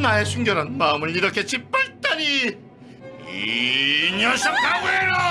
나의 순결한 마음을 이렇게 짓밟다니. 이 녀석 가구에라